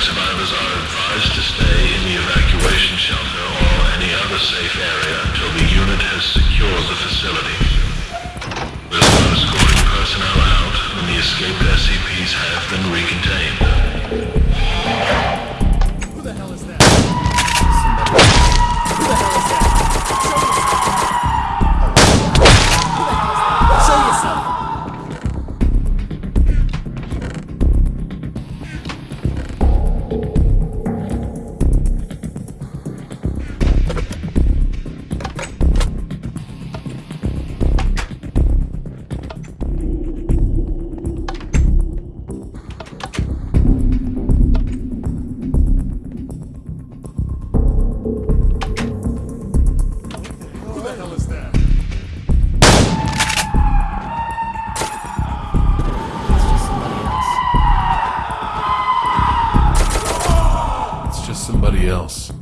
survivors are advised to stay in the evacuation shelter or any other safe area until the unit has secured the facility. We'll escorting personnel out when the escaped SCPs have been recontained. Else.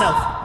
Yourself.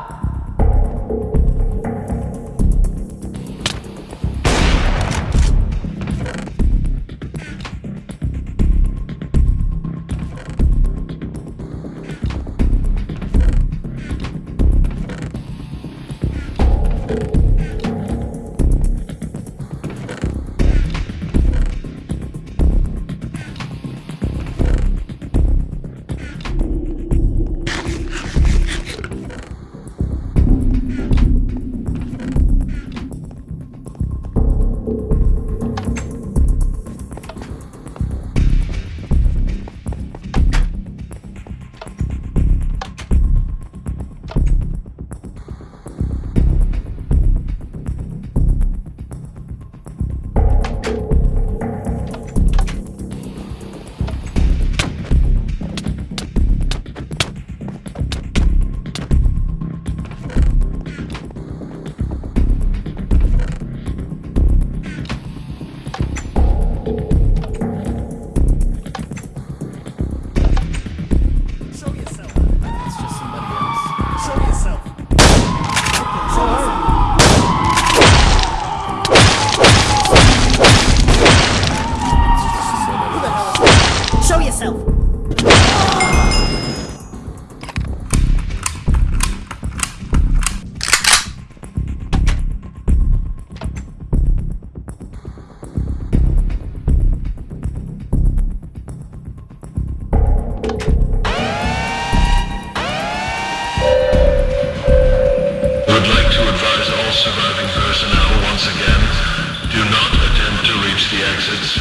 the exits,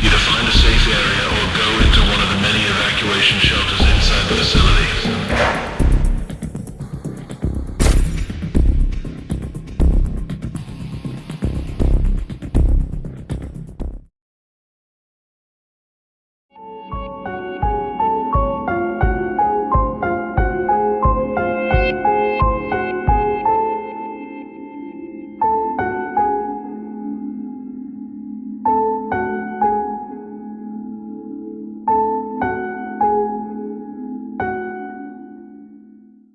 either find a safe area or go into one of the many evacuation shelters inside the facility.